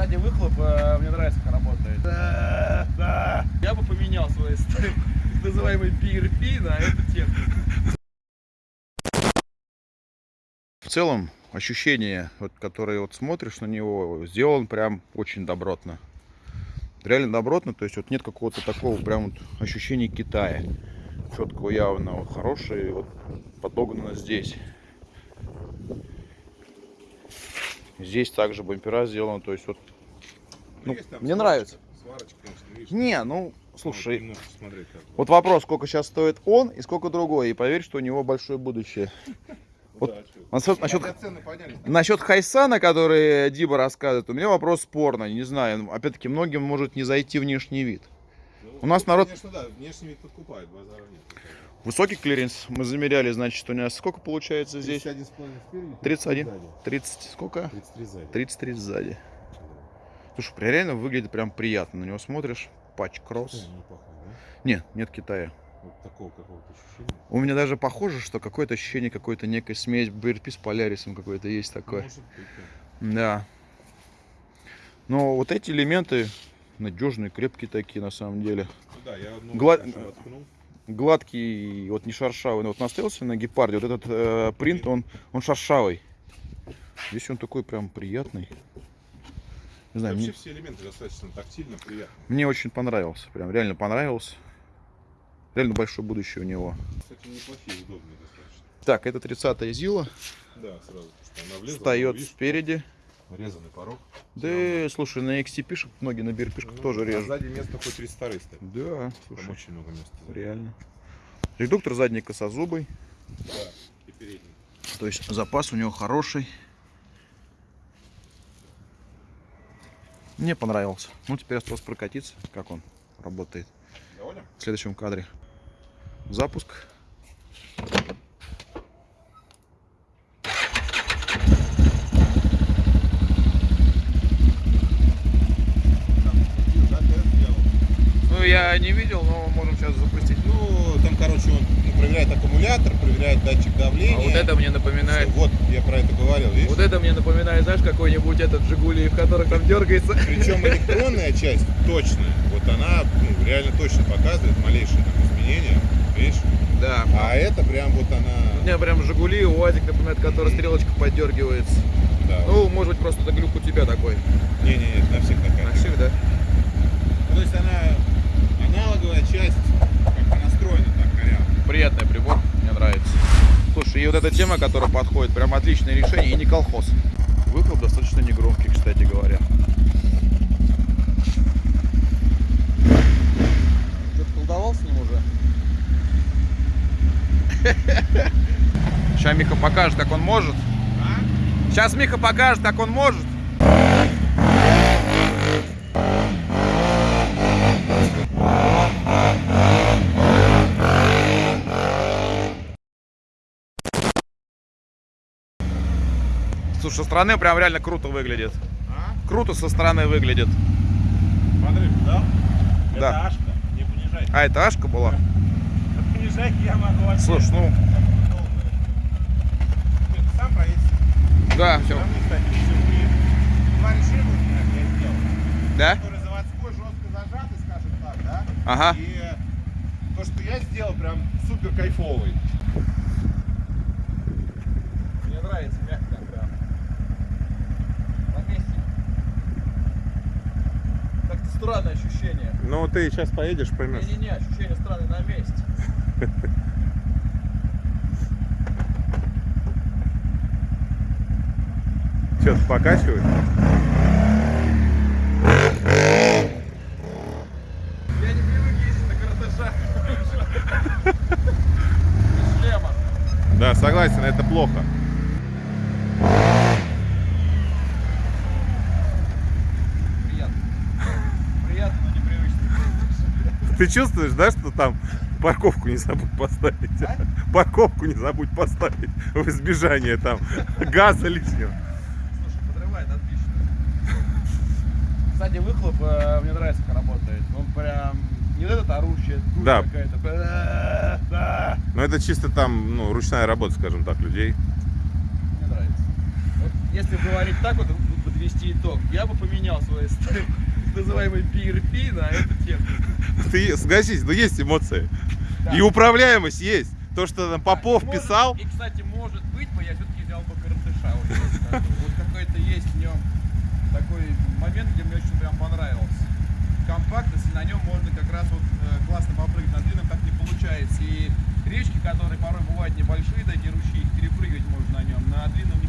Кстати, выхлоп э, мне нравится, как работает. Да, да. Я бы поменял свой так называемый PRP на эту технику. В целом, ощущение, вот, которое вот смотришь на него, сделан прям очень добротно. Реально добротно, то есть вот нет какого-то такого прям вот ощущения Китая. Четкого явно, вот хороший, вот подогнано здесь. Здесь также бампера сделаны, то есть вот ну, Есть там мне сварочка. нравится. Сварочка, конечно, видишь, Не, ну, слушай, немножко смотреть как вот вопрос, сколько сейчас стоит он и сколько другой. И поверь, что у него большое будущее. вот. Насчет, насчет, насчет Хайсана, который Диба рассказывает, у меня вопрос спорный. Не знаю, опять-таки, многим может не зайти внешний вид. Ну, у нас народ- Конечно, да, внешний вид подкупает, базара нет. Высокий клиренс мы замеряли, значит, у нас сколько получается здесь? 31,5 спереди, 31. сзади. 30, сколько? 33 сзади. 33 сзади. Слушай, реально выглядит прям приятно. На него смотришь, патч кросс. Не пахнет, да? Нет, нет Китая. Вот такого какого-то ощущения. У меня даже похоже, что какое-то ощущение какой-то некой смесь BRP с Полярисом какой-то есть такое. Может быть, да. Да. Но вот эти элементы надежные, крепкие такие на самом деле. Да, я одну Гла- хорошо воткнул. Гладкий, вот не шершавый. Вот настоялся на гепарде, вот этот э, принт, он, он шершавый. Здесь он такой прям приятный. Не знаю, Вообще мне, все элементы достаточно тактильно, приятно. мне очень понравился. Прям реально понравился. Реально большое будущее у него. Кстати, неплохие, удобные достаточно. Так, это 30-я Зила. Да, сразу. Встает спереди. Резанный порог. Да, слушай, на XT-пишек, многие на BRP-шках Ну, тоже а режут. сзади место хоть 32 стоит. Да, Там слушай, очень много места. реально. Редуктор задний косозубый. Да, и передний. То есть запас у него хороший. Мне понравился. Ну, теперь осталось прокатиться, как он работает. Доволен? В следующем кадре. Запуск. Да, тест сделал. Ну, я не видел, но можем сейчас запустить. Ну, там, короче, он ну, проверяет аккумулятор, проверяет датчик давления. А вот это мне напоминает... Всё, Вот, я про это говорил, видишь? Вот это мне напоминает, знаешь, какой-нибудь этот Жигули, в которых там дергается. Причем электронная часть точная. Вот она ну, реально точно показывает малейшие там изменения. Видишь? Да. А это прям вот У она. меня прям Жигули, УАЗик, например, который стрелочка поддергивается. Да. Ну, может быть, просто это глюк у тебя такой. Не-не-не, на всех такая. На всех, да? Ну, То есть она аналоговая часть, как она настроена так коряво. Приятный прибор, мне нравится. Слушай, и вот эта тема, которая подходит, прям отличное решение и не колхоз. Выхлоп достаточно негромкий, кстати говоря. Что-то колдовал с ним уже? Сейчас Миха покажет, как он может. Сейчас Миха покажет, как он может. Слушай, со стороны прям реально круто выглядит. А? Круто со стороны выглядит. Смотри, да? Это Да. Ашка, не понижай. А, это Ашка была? Понижай я могу вообще. Слушай, ну, Ты сам проедешь. да, все. Там, кстати, два решения я сделал. Да? Который заводской жестко зажатый, скажем так, да? Ага. И то, что я сделал, прям супер кайфовый. Мне нравится мягко прям. На месте. Как-то странное ощущение. Ну, ты сейчас поедешь, поймешь. Не-не-не, ощущение странное на месте. Что-то покачивает? Я не привык ездить на каратажах. Без шлема. Да, согласен, это плохо. Приятно. Приятно, но непривычно. Ты чувствуешь, да, что там парковку не забудь поставить? А? Парковку не забудь поставить в избежание там газа лишнего. Слушай, подрывает отлично. Кстати, выхлоп э, мне нравится, как работает. Он прям не вот этот орущая дурь Да. какая-то. Да. Но это чисто там, ну, ручная работа, скажем так, людей. Мне нравится. Вот если говорить так вот, подвести итог, я бы поменял свой ст- называемый PRP на эту технику. Ты согласись, но есть эмоции. Да. И управляемость есть. То, что там Попов может- писал, И, кстати, может быть, бы я все-таки взял бы коротыша. Вот, какой-то есть в нем такой момент, где мне очень прям понравился. Компактность, и на нем можно как раз вот э, классно попрыгать. На длинном так не получается. И речки, которые порой бывают небольшие, такие ручьи, перепрыгивать можно на нем. На длинном